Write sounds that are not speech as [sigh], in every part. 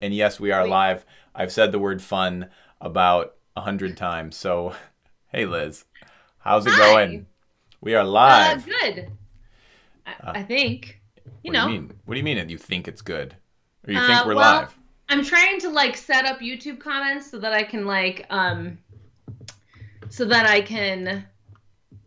And yes, we are live. I've said the word fun about a hundred times. So, [laughs] hey, Liz, how's it Hi. going? We are Uh, live. good. I, Uh, I think. You what know, do you mean? What do you mean? that You think it's good, or you Uh, think we're well- live? I'm trying to like set up YouTube comments so that I can like um so that I can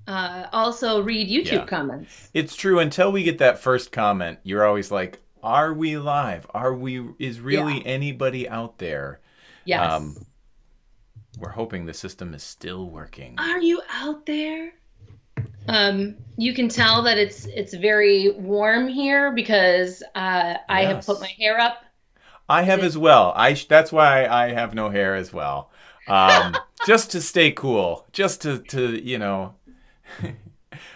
uh also read YouTube Yeah. comments. It's true. Until we get that first comment, you're always like, "Are we live? Are we? Is really anybody out there?" Yes. Um, We're hoping the system is still working. Are you out there? Um, you can tell that it's it's very warm here because uh, I have put my hair up. I have as well. I that's why I have no hair as well. Um, [laughs] just to stay cool, just to to you know, [laughs] uh,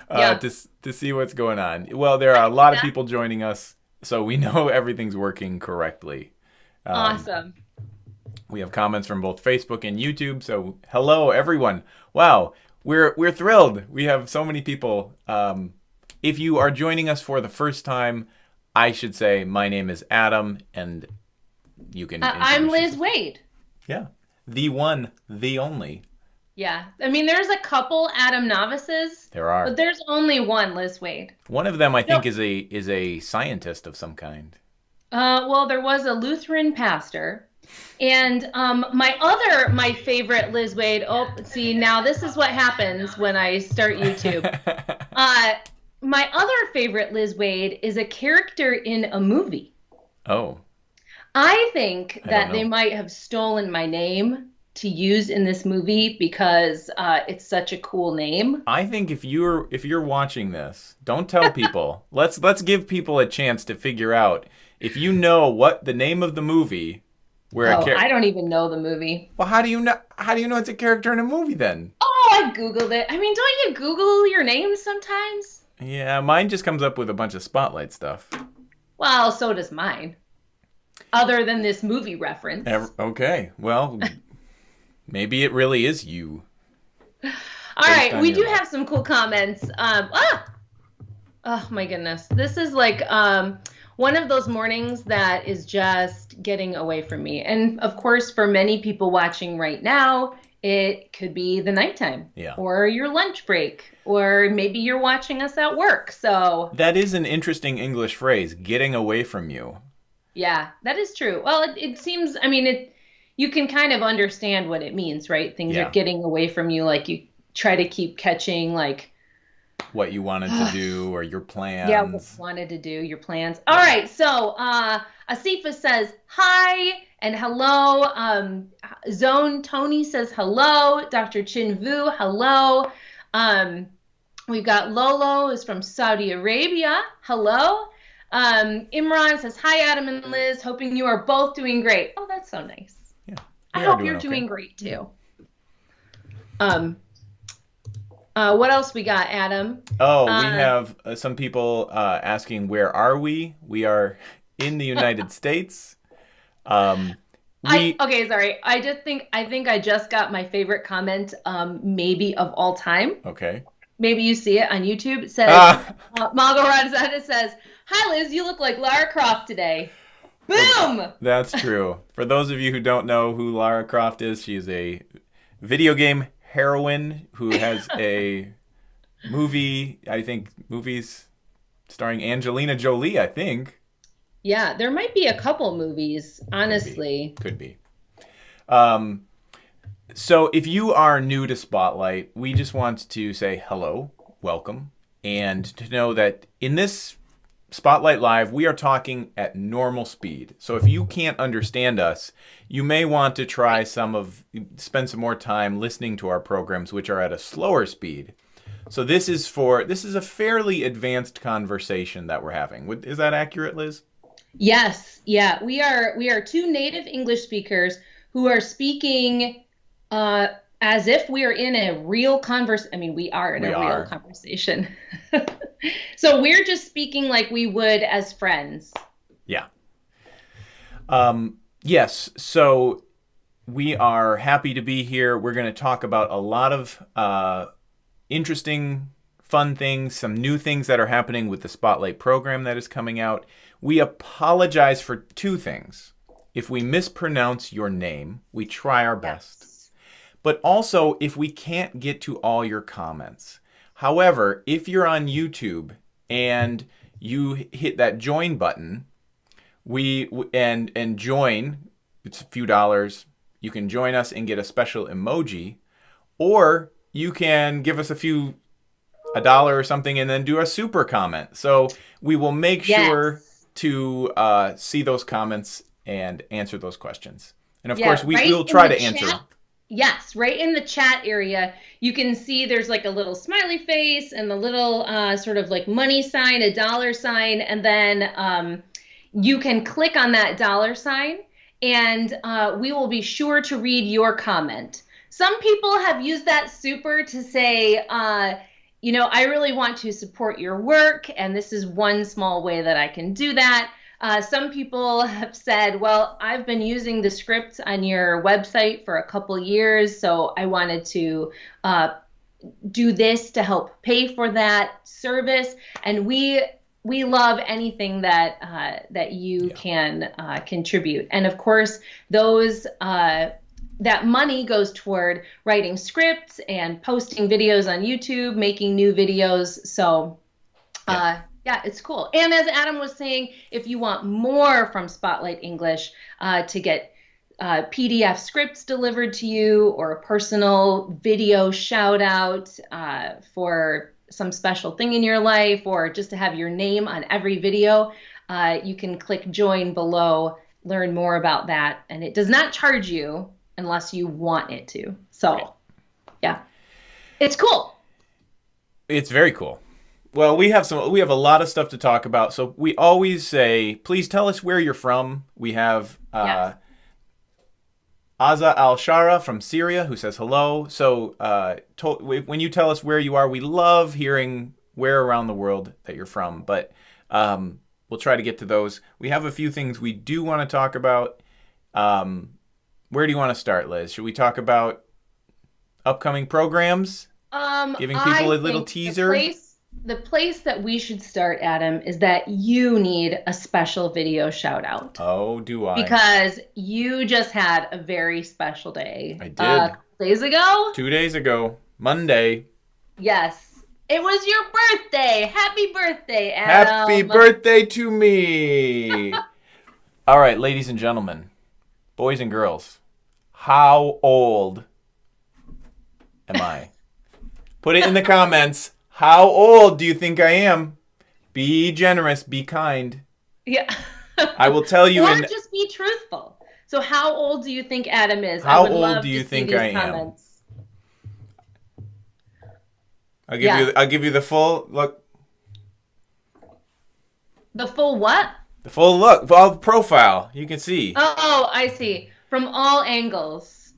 Yeah. to to see what's going on. Well, there are a lot of people joining us, so we [laughs] know everything's working correctly. Um, awesome. We have comments from both Facebook and YouTube. So hello everyone. Wow, we're we're thrilled. We have so many people. Um, if you are joining us for the first time, I should say my name is Adam, and you can. Uh, I'm Liz. Waid. Yeah, the one, the only. Yeah. I mean, there's a couple Adam Navises, There are but there's only one Liz Waid. one of them. I think No. is a is a scientist of some kind. Uh, well, there was a Lutheran pastor. And um, my other, my favorite Liz Wade. Oh, see, now this is what happens when I start YouTube. [laughs] Uh, my other favorite Liz Wade is a character in a movie. oh, I think I that they might have stolen my name to use in this movie because uh, it's such a cool name. I think if you're if you're watching this, don't tell people. [laughs] let's let's give people a chance to figure out if you know what the name of the movie where a Oh, character. I don't even know the movie. Well, how do you know? How do you know it's a character in a movie then? Oh, I googled it. I mean, don't you Google your name sometimes? Yeah, mine just comes up with a bunch of spotlight stuff. Well, so does mine. Other than this movie reference. Okay, well, maybe it really is you. [sighs] All right, we do life. have some cool comments. Um, ah, oh my goodness, this is like um, one of those mornings that is just getting away from me. And of course, for many people watching right now, it could be the nighttime, Yeah. or your lunch break, or maybe you're watching us at work. So That is an interesting English phrase, getting away from you. yeah, that is true. Well, it, it seems. I mean, it. You can kind of understand what it means, right? Things Yeah. are getting away from you. Like you try to keep catching, like What you wanted to do or your plans. Yeah, what you wanted to do, your plans. All right, so uh, Asifa says hi and hello. Um, Zone Tony says hello. Dr. Chin Vu, hello. Um, we've got Lolo is from Saudi Arabia. Hello. Um, Imran says hi, Adam and Liz. Hoping you are both doing great. Oh, that's so nice. I hope doing you're okay. doing great too. Um, uh, what else we got, Adam? Oh, we Uh, have uh, some people uh, asking where are we? We are in the United [laughs] States. Um, we I, okay, sorry. I just think I think I just got my favorite comment, um, maybe of all time. okay. Maybe you see it on YouTube. It says Ah, Margot Rosetta says, "Hi Liz, you look like Lara Croft today." Boom! that's true. For those of you who don't know who Lara Croft is, she's a video game heroine who has [laughs] a movie. I think movies starring Angelina Jolie. I think Yeah, there might be a couple movies, honestly. could be. Um, so if you are new to Spotlight, we just want to say hello, welcome, and to know that in this Spotlight Live, we are talking at normal speed. So if you can't understand us, you may want to try some of spend some more time listening to our programs which are at a slower speed. So this is for this is a fairly advanced conversation that we're having. Is that accurate, Liz? Yes, yeah, we are we are two native English speakers who are speaking uh, as if we are in a real converse. I mean, we are in We a are. real conversation. [laughs] so we're just speaking like we would as friends. Yeah. Um, yes. So we are happy to be here. We're going to talk about a lot of uh, interesting, fun things, some new things that are happening with the Spotlight program that is coming out. We apologize for two things. if we mispronounce your name, we try our best. But also, if we can't get to all your comments. However, if you're on YouTube and you hit that join button, we and and join, it's a few dollars. You can join us and get a special emoji, or you can give us a few a dollar or something and then do a super comment. So we will make Yes. sure to uh, see those comments and answer those questions. And of Yeah, course, we will try to answer. chat. Yes, right in the chat area, you can see there's like a little smiley face and the little uh, sort of like money sign, a dollar sign, and then um, you can click on that dollar sign and uh, we will be sure to read your comment. Some people have used that super to say, uh, you know, I really want to support your work, and this is one small way that I can do that. Uh, some people have said, well, I've been using the script on your website for a couple years, so I wanted to uh, do this to help pay for that service. And we we love anything that uh, that you Yeah. can uh, contribute. And of course, those uh, that money goes toward writing scripts and posting videos on YouTube, making new videos. So, uh, yeah, it's cool. And as Adam was saying, if you want more from Spotlight English uh, to get uh, PDF scripts delivered to you or a personal video shout out uh, for some special thing in your life or just to have your name on every video, uh, you can click join below, learn more about that. And it does not charge you unless you want it to. So, yeah, it's cool. It's very cool. Well, we have some we have a lot of stuff to talk about. So we always say, please tell us where you're from. We have uh Yes. Aza Al Shara from Syria who says hello. So uh to, when you tell us where you are, we love hearing where around the world that you're from. But um we'll try to get to those. We have a few things we do want to talk about. Um where do you want to start, Liz? Should we talk about upcoming programs? Um, Giving people I a little teaser? The place, that we should start, Adam, is that you need a special video shout out Oh, do I? because you just had a very special day. I did. Uh, days ago? Two days ago, Monday. Yes. It was your birthday. Happy birthday, Adam. Happy birthday to me! [laughs] All right, ladies and gentlemen, boys and girls, how old am I? Put it in the comments. How old do you think I am? Be generous, be kind. Yeah. [laughs] I will tell you or in just be truthful. So, how old do you think Adam is? I How old do you think I am? I'll give Yeah. you I'll give you the full look The full what? the full look, full profile. You can see. Oh, I see. From all angles.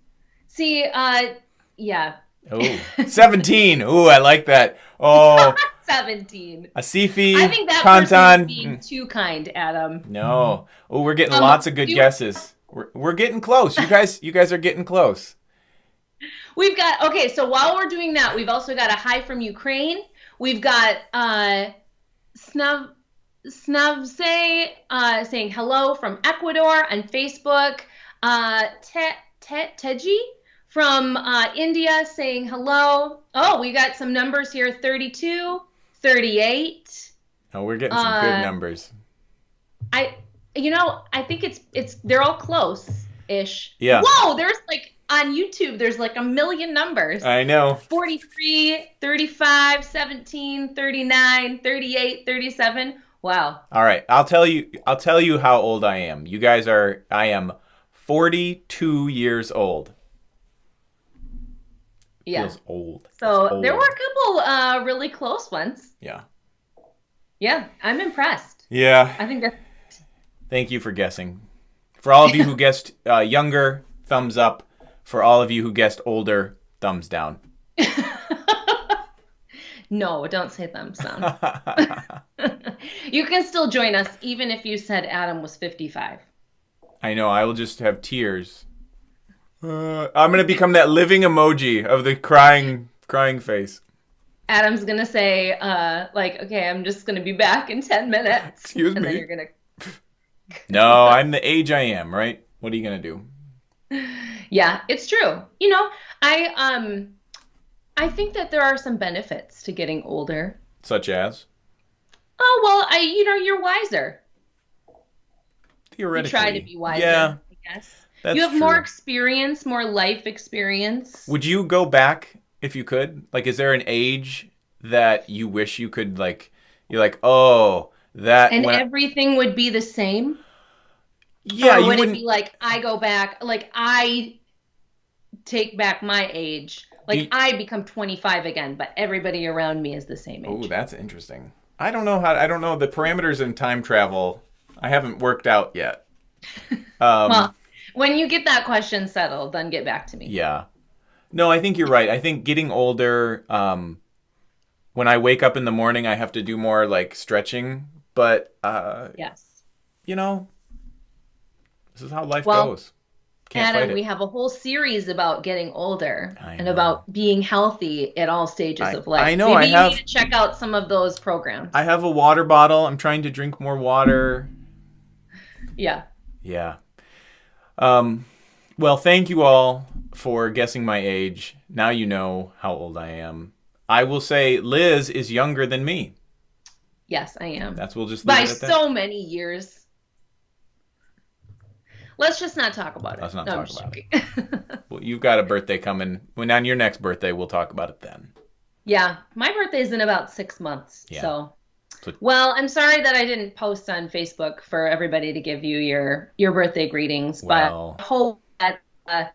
See, uh, yeah. Oh, 17. Ooh, I like that. Oh, [laughs] 17. Asifi, I think that Kantan. being too kind, Adam. No. Oh, we're getting Um, lots of good guesses. We're, we're getting close. You guys, you guys are getting close. We've got okay. So while we're doing that, we've also got a hi from Ukraine. We've got uh, Snuv Snuvse uh, saying hello from Ecuador on Facebook. Uh, Te, Te, Teji from uh, India saying hello. Oh, we got some numbers here: 32, 38. Oh, we're getting some Uh, good numbers. I, you know, I think it's it's they're all close ish. Yeah. Whoa, there's like on YouTube, there's like a million numbers. I know. 43, 35, 17, 39, 38, 37. Wow. All right, I'll tell you. I'll tell you how old I am. You guys are. I am 42 years old. Yeah. Feels old. So It's there were a couple uh, really close ones. Yeah. Yeah, I'm impressed. Yeah. I think that's Thank you for guessing. For all of you who [laughs] guessed uh, younger, thumbs up. For all of you who guessed older, thumbs down. [laughs] no, don't say thumbs down. [laughs] you can still join us even if you said Adam was 55. I know. I will just have tears. Uh, I'm gonna become that living emoji of the crying, crying face. Adam's gonna say, uh, like, okay, I'm just gonna be back in 10 minutes. [laughs] Excuse and then me. you're gonna [laughs] No, I'm the age I am, right? What are you gonna do? [sighs] Yeah, it's true. You know, I um I think that there are some benefits to getting older. Such as Oh, well, I you know, you're wiser. You theoretically. try to be wiser, Yeah, I guess. That's You have true. more experience, more life experience. Would you go back if you could? Like, is there an age that you wish you could like? You're like, oh, that. And when I- everything would be the same? yeah, or you would it be like I go back, like I take back my age, like you- I become 25 again, but everybody around me is the same age. Oh, that's interesting. I don't know how. I don't know the parameters in time travel. I haven't worked out yet. [laughs] Um, well, when you get that question settled, then get back to me. Yeah. No, I think you're right. I think getting older, um, when I wake up in the morning, I have to do more like stretching. But, uh, Yes. you know, this is how life Well, goes. Can't Adam, we have a whole series about getting older and about being healthy at all stages I- of life. I know, Maybe I you have- need to check out some of those programs. I have a water bottle. I'm trying to drink more water. yeah. Yeah. Um, well, thank you all for guessing my age. Now you know how old I am. I will say Liz is younger than me. Yes, I am. That's we'll just leave By it at that. so many years. Let's just not talk about it. Let's not No, talk about joking. [laughs] Well, you've got a birthday coming. When on your next birthday, we'll talk about it then. Yeah, my birthday is in about six months. Yeah. So- well, I'm sorry that I didn't post on Facebook for everybody to give you your your birthday greetings, but I hope that uh,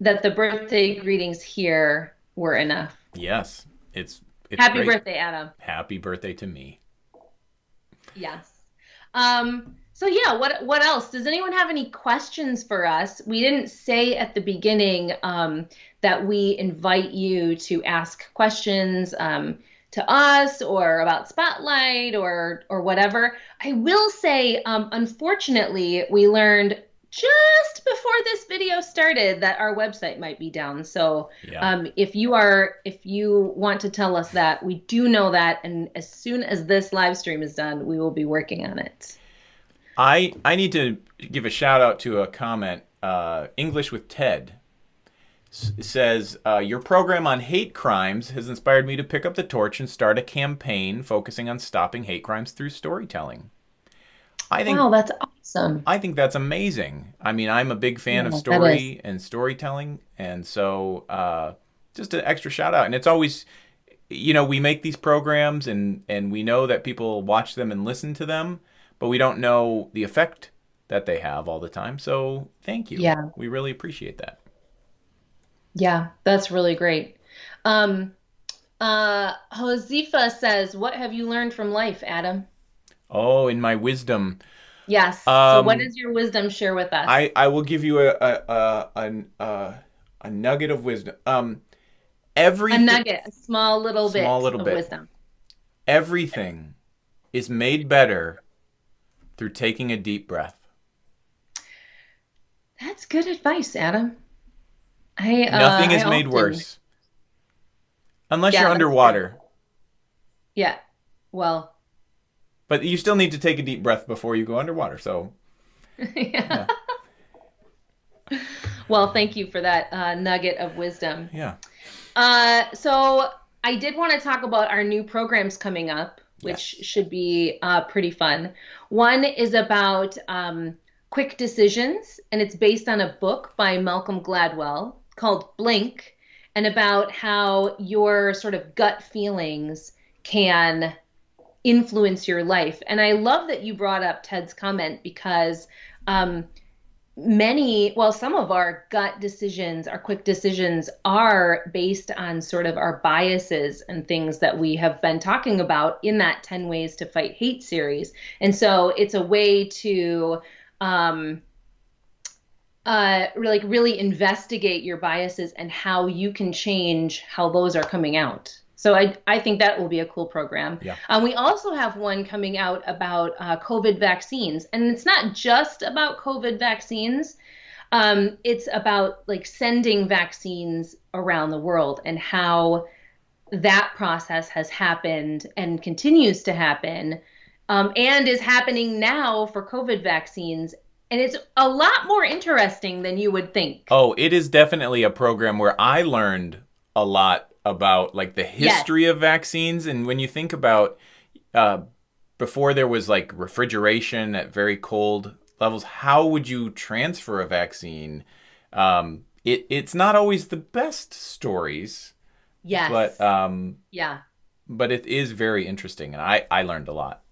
that the birthday greetings here were enough. Yes, it's it's Happy great. birthday, Adam. Happy birthday to me. Yes. Um, so yeah, what what else? Does anyone have any questions for us? We didn't say at the beginning um, that we invite you to ask questions um, to us or about Spotlight or or whatever. I will say, um, unfortunately, we learned just before this video started that our website might be down. So Yeah. um, if you are, if you want to tell us that, we do know that, and as soon as this live stream is done, we will be working on it. I I need to give a shout out to a comment. Uh, English with Ted says uh, your program on hate crimes has inspired me to pick up the torch and start a campaign focusing on stopping hate crimes through storytelling. I think Wow, that's awesome. I think that's amazing. I mean, I'm a big fan Yeah, of story and storytelling, and so uh, just an extra shout out. And it's always, you know, we make these programs, and and we know that people watch them and listen to them, but we don't know the effect that they have all the time. So thank you. Yeah. we really appreciate that. Yeah, that's really great. Um, uh, Josefa says, "What have you learned from life, Adam?" Oh, in my wisdom, Yes. so, Um, what is your wisdom? Share with us. I I will give you a a a a, a, a nugget of wisdom. Um, every a nugget, a small little bit Small little of bit. wisdom. everything is made better through taking a deep breath. That's good advice, Adam. I uh, Nothing is I made often- worse. Unless Yeah, you're underwater. Yeah. Well. But you still need to take a deep breath before you go underwater. So, [laughs] yeah. [laughs] Well, thank you for that uh, nugget of wisdom. yeah. Uh, so I did want to talk about our new programs coming up, which Yes. should be uh, pretty fun. One is about um, quick decisions, and it's based on a book by Malcolm Gladwell called Blink, and about how your sort of gut feelings can influence your life. And I love that you brought up Ted's comment because um, many, well, some of our gut decisions, our quick decisions are based on sort of our biases and things that we have been talking about in that 10 Ways to Fight Hate series. And so it's a way to, um, uh, like really investigate your biases and how you can change how those are coming out. So I, I think that will be a cool program. Yeah. Um, we also have one coming out about uh, COVID vaccines, and it's not just about COVID vaccines. Um, it's about like sending vaccines around the world and how that process has happened and continues to happen, um, and is happening now for COVID vaccines and it's a lot more interesting than you would think. Oh, it is definitely a program where I learned a lot about like the history yes. of vaccines and when you think about uh, before there was like refrigeration at very cold levels, how would you transfer a vaccine? Um, it it's not always the best stories. Yes. But um, yeah. But it is very interesting, and I I learned a lot.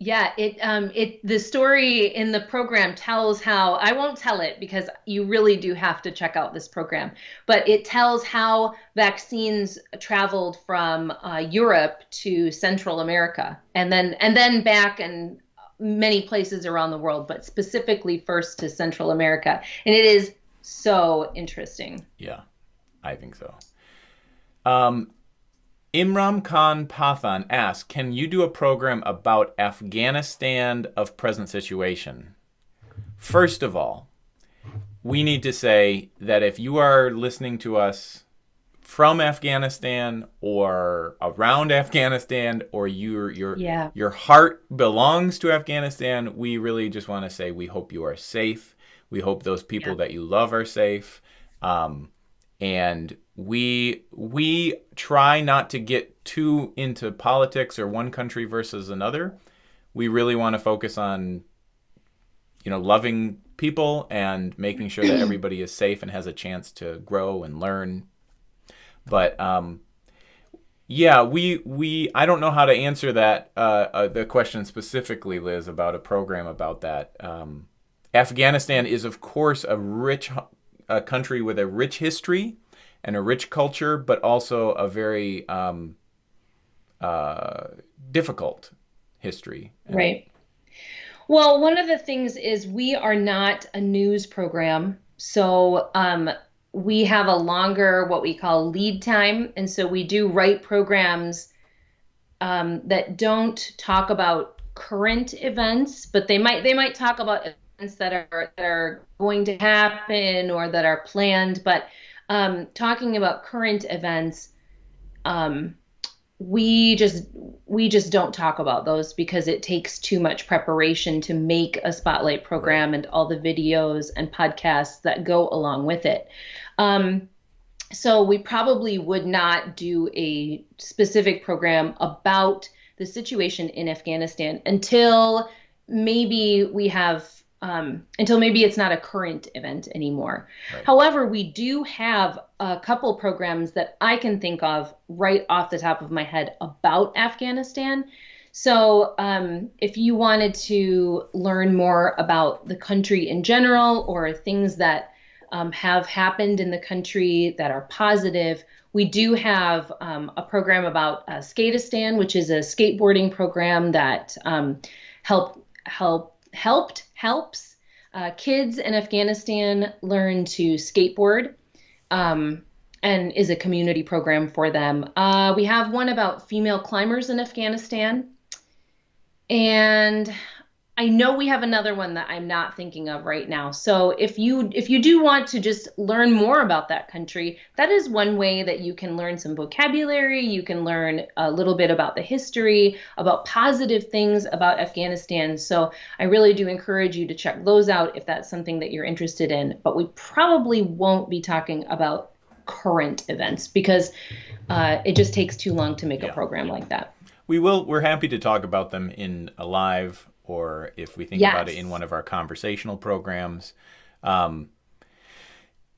Yeah, it um it the story in the program tells how I won't tell it because you really do have to check out this program. But it tells how vaccines traveled from uh, Europe to Central America and then and then back and many places around the world, but specifically first to Central America. And it is so interesting. Yeah, I think so. Um, Imran Khan Pathan asks, can you do a program about Afghanistan of present situation? First of all, we need to say that if you are listening to us from Afghanistan or around Afghanistan or your your yeah. your heart belongs to Afghanistan, we really just want to say we hope you are safe. We hope those people yeah. that you love are safe. Um, and we we try not to get too into politics or one country versus another. We really want to focus on you know loving people and making sure that everybody is safe and has a chance to grow and learn. But um, yeah, we we I don't know how to answer that uh, uh, the question specifically, Liz, about a program about that. Um, Afghanistan is of course a rich a country with a rich history and a rich culture, but also a very um, uh, difficult history. Right. Well, one of the things is we are not a news program. So um, we have a longer, what we call lead time. And so we do write programs um, that don't talk about current events, but they might they might talk about events that are that are going to happen or that are planned. But um, talking about current events, um, we just we just don't talk about those because it takes too much preparation to make a spotlight program and all the videos and podcasts that go along with it. Um, so we probably would not do a specific program about the situation in Afghanistan until maybe we have um, until maybe it's not a current event anymore. Right. However, we do have a couple programs that I can think of right off the top of my head about Afghanistan. So, um, if you wanted to learn more about the country in general or things that um, have happened in the country that are positive, we do have um, a program about uh, Skateistan, which is a skateboarding program that um, help help helped helps uh, kids in Afghanistan learn to skateboard. Um, and is a community program for them. Uh, we have one about female climbers in Afghanistan. And I know we have another one that I'm not thinking of right now. So if you if you do want to just learn more about that country, that is one way that you can learn some vocabulary, you can learn a little bit about the history, about positive things about Afghanistan. So I really do encourage you to check those out if that's something that you're interested in, but we probably won't be talking about current events because uh, it just takes too long to make yeah. a program like that. We will. We're happy to talk about them in a live or if we think yes. about it in one of our conversational programs. Um,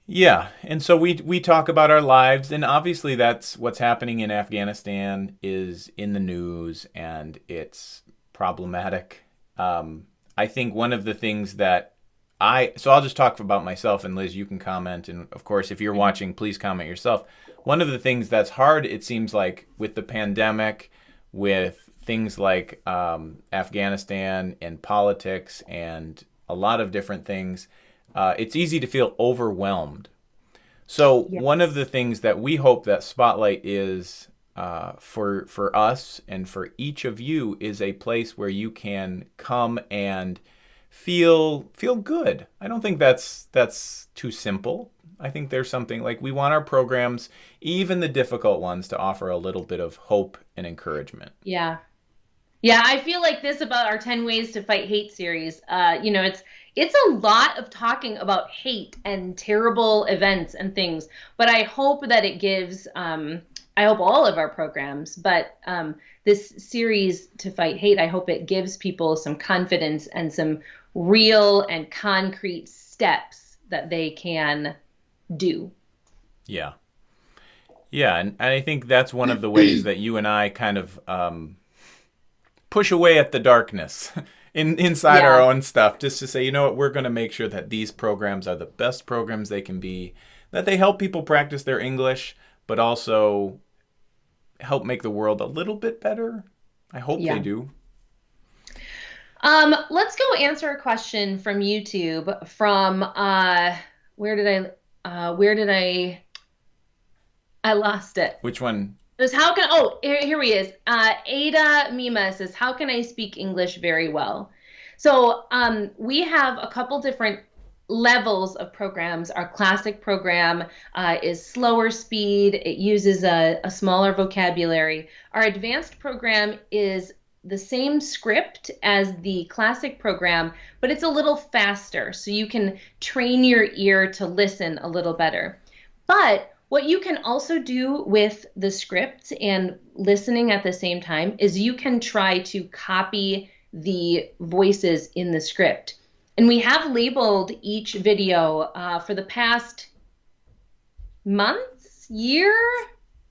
yeah, and so we we talk about our lives, and obviously that's what's happening in Afghanistan is in the news, and it's problematic. Um, I think one of the things that I so I'll just talk about myself, and Liz, you can comment, and of course, if you're mm-hmm. watching, please comment yourself. One of the things that's hard, it seems like, with the pandemic, with things like um, Afghanistan and politics and a lot of different things, uh, it's easy to feel overwhelmed. So yeah. one of the things that we hope that Spotlight is uh, for for us and for each of you is a place where you can come and feel feel good. I don't think that's that's too simple. I think there's something like we want our programs, even the difficult ones, to offer a little bit of hope and encouragement. Yeah, Yeah, I feel like this about our 10 Ways to Fight Hate series. Uh, you know, it's it's a lot of talking about hate and terrible events and things, but I hope that it gives um, I hope all of our programs, but um, this series to fight hate, I hope it gives people some confidence and some real and concrete steps that they can do. Yeah. Yeah, and, and I think that's one of the ways that you and I kind of um, push away at the darkness [laughs] in inside yeah. our own stuff, just to say, you know what, we're going to make sure that these programs are the best programs they can be, that they help people practice their English, but also help make the world a little bit better. I hope yeah. they do. Um, let's go answer a question from YouTube from uh where did I uh where did I I lost it. Which one? It was how can oh here, here he is. Uh Ada Mima says, How can I speak English very well? So um we have a couple different levels of programs. Our classic program uh, is slower speed, it uses a, a smaller vocabulary. Our advanced program is the same script as the classic program, but it's a little faster, so you can train your ear to listen a little better. But what you can also do with the script and listening at the same time is you can try to copy the voices in the script. And we have labeled each video uh, for the past months, year,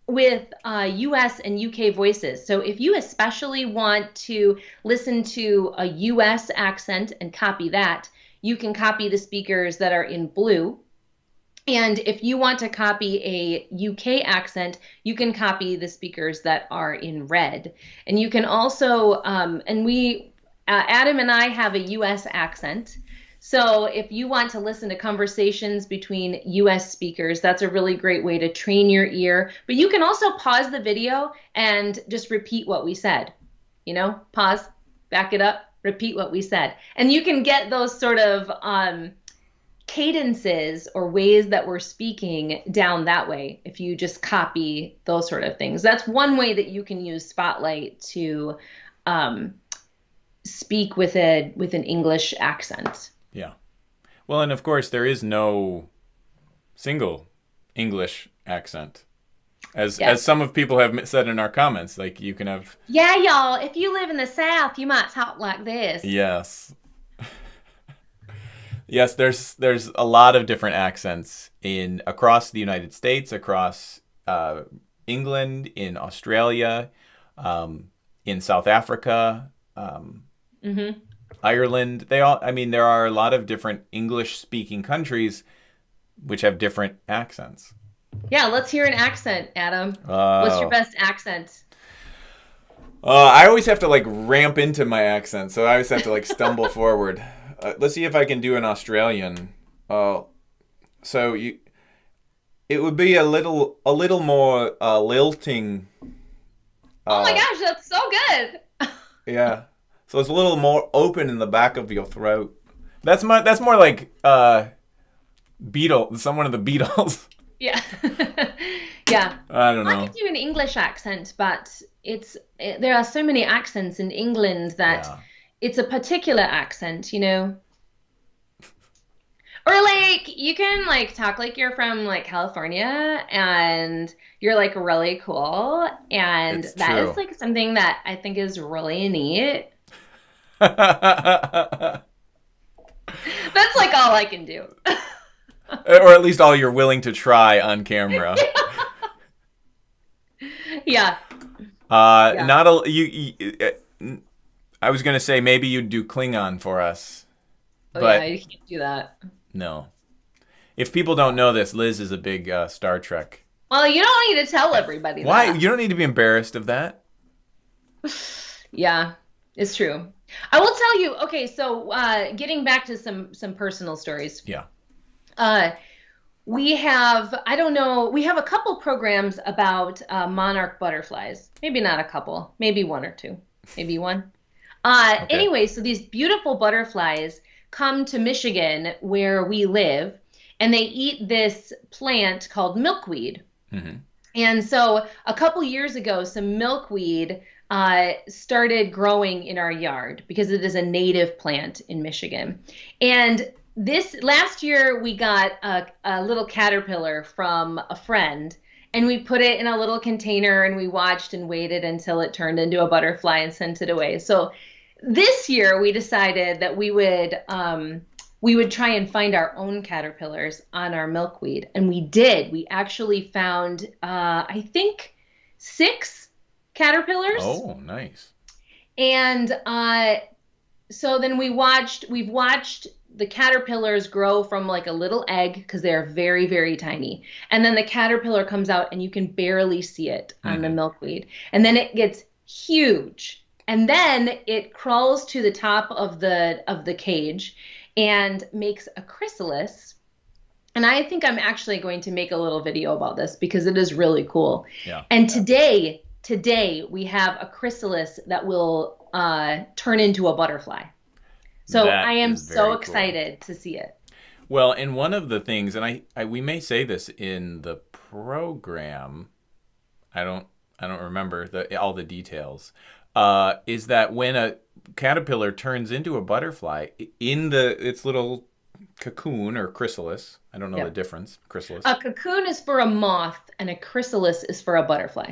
with uh, US and UK voices. So if you especially want to listen to a US accent and copy that, you can copy the speakers that are in blue. And if you want to copy a UK accent, you can copy the speakers that are in red. And you can also, um, and we, uh, Adam and I have a US accent. So if you want to listen to conversations between US speakers, that's a really great way to train your ear. But you can also pause the video and just repeat what we said. You know, pause, back it up, repeat what we said. And you can get those sort of um, cadences or ways that we're speaking down that way if you just copy those sort of things. That's one way that you can use Spotlight to um, speak with a with an English accent. Yeah. Well, and of course, there is no single English accent. As, as some of people have said in our comments, like you can have. Yeah, y'all. If you live in the South, you might talk like this. Yes. Yes, there's there's a lot of different accents in across the United States, across uh, England, in Australia, um, in South Africa. Um, mm-hmm. Ireland. They all. I mean, there are a lot of different English-speaking countries which have different accents. Yeah, let's hear an accent, Adam. Uh, What's your best accent? Uh, I always have to like ramp into my accent, so I always have to like stumble [laughs] forward. Uh, let's see if I can do an Australian. Uh, so you, it would be a little, a little more uh, lilting. oh my uh, gosh, that's so good. [laughs] yeah. So it's a little more open in the back of your throat. That's my that's more like uh Beatle, someone of the Beatles. [laughs] Yeah. [laughs] yeah. I don't know. I can do an English accent, but it's it, there are so many accents in England that yeah. It's a particular accent, you know. Or like you can like talk like you're from like California and you're like really cool and it's that true. is like something that I think is really neat. That's like all I can do. [laughs] or at least all you're willing to try on camera. [laughs] yeah. Uh, yeah. not a you, you. I was gonna say maybe you'd do Klingon for us. Oh but yeah, you can't do that. No. If people don't know this, Liz is a big uh, Star Trek. Well, you don't need to tell everybody. Why? That. You don't need to be embarrassed of that. [sighs] yeah, it's true. I will tell you. Okay, so uh, getting back to some some personal stories. Yeah. Uh, we have I don't know. We have a couple programs about uh, monarch butterflies. Maybe not a couple. Maybe one or two. Maybe one. Uh, okay. Anyway, so these beautiful butterflies come to Michigan where we live, and they eat this plant called milkweed. Mm-hmm. And so a couple years ago, some milkweed uh, started growing in our yard because it is a native plant in Michigan. And this last year, we got a, a little caterpillar from a friend and we put it in a little container and we watched and waited until it turned into a butterfly and sent it away. So this year we decided that we would um, we would try and find our own caterpillars on our milkweed, and we did. We actually found uh, I think six caterpillars. Oh, nice. And uh, so then we watched. We've watched the caterpillars grow from like a little egg because they're very very tiny and then the caterpillar comes out and you can barely see it on mm-hmm. the milkweed and then it gets huge and then it crawls to the top of the of the cage and makes a chrysalis and i think i'm actually going to make a little video about this because it is really cool yeah. and today today we have a chrysalis that will uh, turn into a butterfly so that i am so excited cool. to see it well and one of the things and I, I we may say this in the program i don't i don't remember the all the details uh, is that when a caterpillar turns into a butterfly in the its little cocoon or chrysalis, I don't know yep. the difference. Chrysalis. A cocoon is for a moth, and a chrysalis is for a butterfly.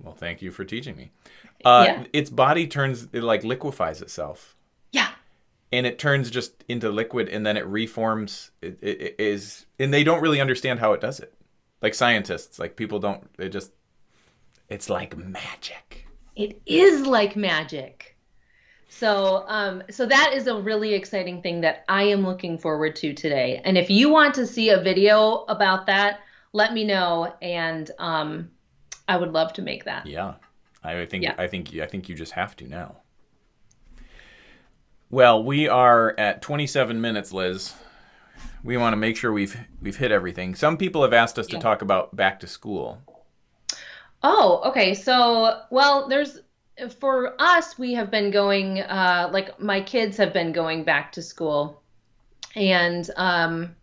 Well, thank you for teaching me. Uh, yeah. Its body turns, it like liquefies itself. Yeah. And it turns just into liquid, and then it reforms. It, it, it is, and they don't really understand how it does it. Like scientists, like people don't. They just, it's like magic. It is like magic. So, um, so that is a really exciting thing that I am looking forward to today. And if you want to see a video about that, let me know, and um, I would love to make that. Yeah, I think yeah. I think I think you just have to now. Well, we are at 27 minutes, Liz. We want to make sure we've we've hit everything. Some people have asked us yeah. to talk about back to school. Oh, okay. So, well, there's for us, we have been going, uh, like my kids have been going back to school, and um,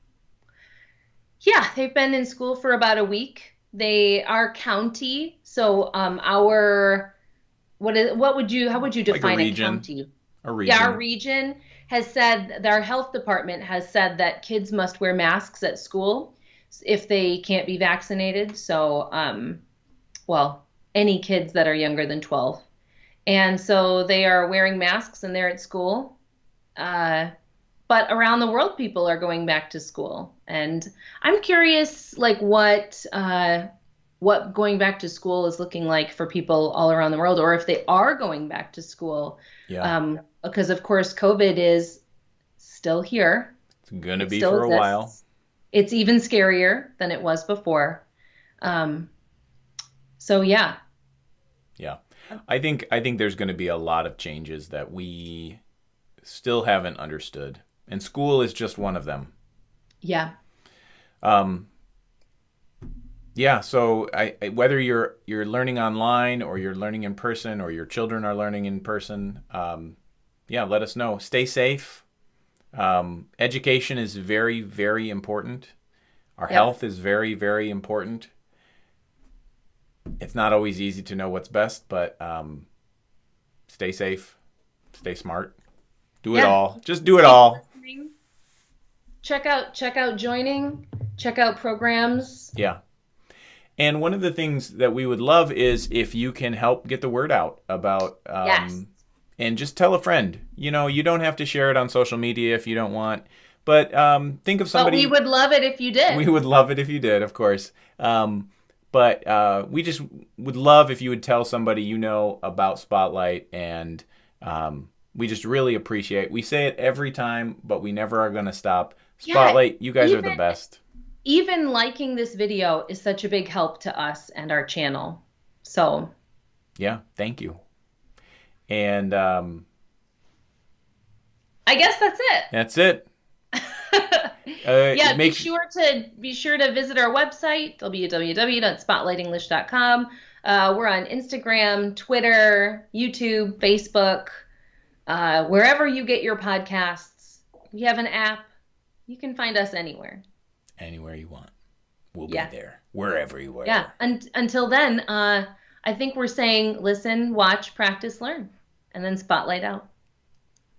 yeah, they've been in school for about a week. They are county, so um, our what is what would you how would you define like a, a, county? A region. Yeah, our region has said our health department has said that kids must wear masks at school if they can't be vaccinated. So um, well, any kids that are younger than 12. And so they are wearing masks and they're at school. Uh, but around the world, people are going back to school. And I'm curious, like, what. Uh, what going back to school is looking like for people all around the world, or if they are going back to school. Yeah. Um, because of course, COVID is still here. It's going to be for a while. It's even scarier than it was before. Um, so yeah. Yeah. I think I think there's going to be a lot of changes that we still haven't understood. And school is just one of them. Yeah. Um yeah, so I, I, whether you're you're learning online or you're learning in person or your children are learning in person, um, yeah, let us know. Stay safe. Um, education is very very important. Our yep. health is very very important it's not always easy to know what's best, but um, stay safe, stay smart, do yeah. it all. Just do it all. Check out check out joining, check out programs. Yeah. And one of the things that we would love is if you can help get the word out about um, yes. and just tell a friend. You know, you don't have to share it on social media if you don't want. But um, think of somebody. But we would love it if you did. We would love it if you did, of course. Um, but uh, we just would love if you would tell somebody you know about Spotlight, and um, we just really appreciate. We say it every time, but we never are going to stop. Spotlight, yeah, you guys even, are the best. Even liking this video is such a big help to us and our channel. So, yeah, thank you. And um, I guess that's it. That's it. [laughs] Uh, yeah, make... be sure to be sure to visit our website www.spotlightenglish.com. Uh, we're on Instagram, Twitter, YouTube, Facebook, uh, wherever you get your podcasts. We have an app. You can find us anywhere. Anywhere you want, we'll yeah. be there. Wherever you are. Yeah. And until then, uh, I think we're saying listen, watch, practice, learn, and then spotlight out.